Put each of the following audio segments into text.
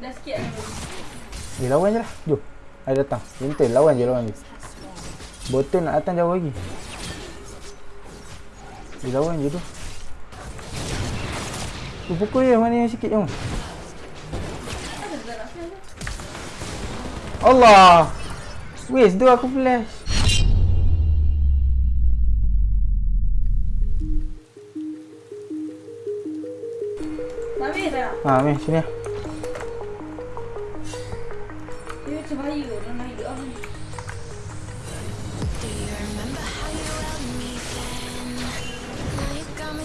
Dah sikit lah. Dia lawan je lah. Jom. Ada datang. Gentle. Lawan je lawan je. Botol nak datang jauh lagi. Dia lawan je tu. Tu pukul je mana yang sikit je. Allah. Waste tu aku flash. Ha, ni sini. lah. Dia dia orang.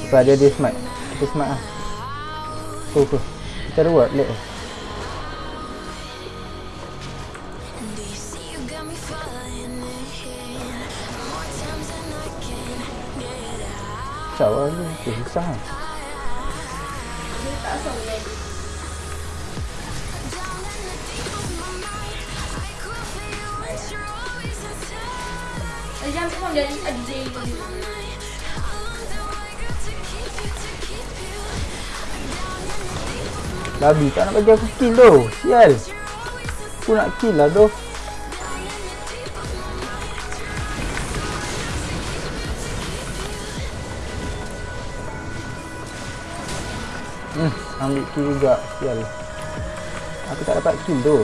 Sebab dia dia smart. Kita smart lah. Tu tu. Kita ada lag. Cakap lah ni. Susah kan. Tak. Eh, jangan kau jadi DJ ni. Babi tak nak bagi aku kill tu. Sial. Aku nak kill lah tu. Hmm, ambil kill juga. Sial. Aku tak dapat kill tu.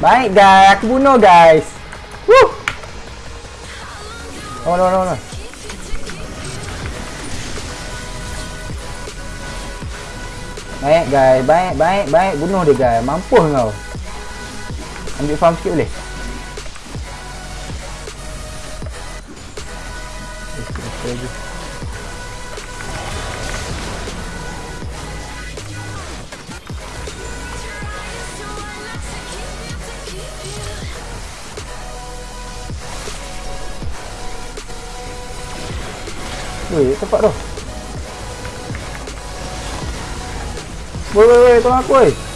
Baik guys, aku bunuh guys. Woo! Lawan, lawan, lawan, lawan. Baik guys, baik, baik, baik. Bunuh dia guys. Mampus kau. Ambil farm sikit boleh? Öldü. Weh, tepat tu. Weh, weh, weh, tolong aku weh.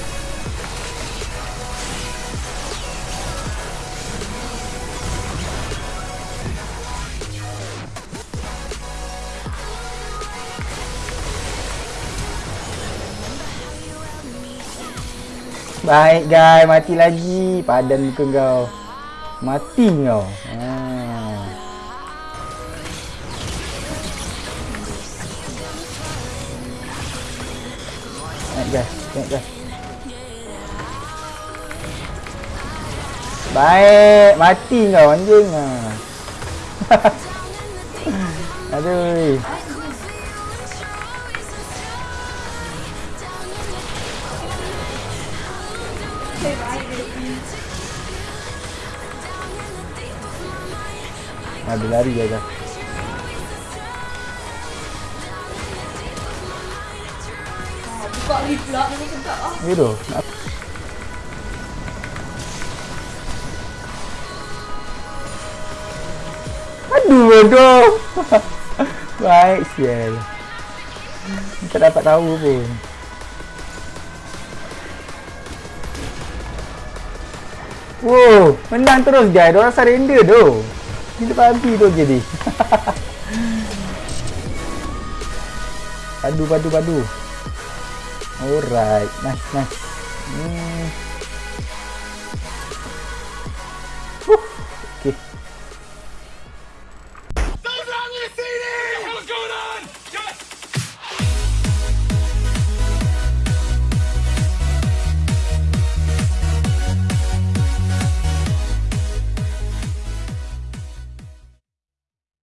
Baik guys, mati lagi. Padan muka kau. Mati kau. Ha. Naik guys, naik guys. Baik, mati kau anjing. Ha. Aduh. Ada lari je guys. Ha, buka lift pula memang sedap ah. Ni tu. Nak- Aduh bodoh. Baik sial. Tak dapat tahu pun. Wow, menang terus guys. Diorang surrender tu. Ni depan api tu jadi. padu, padu, padu. Alright, nice, nice. Hmm.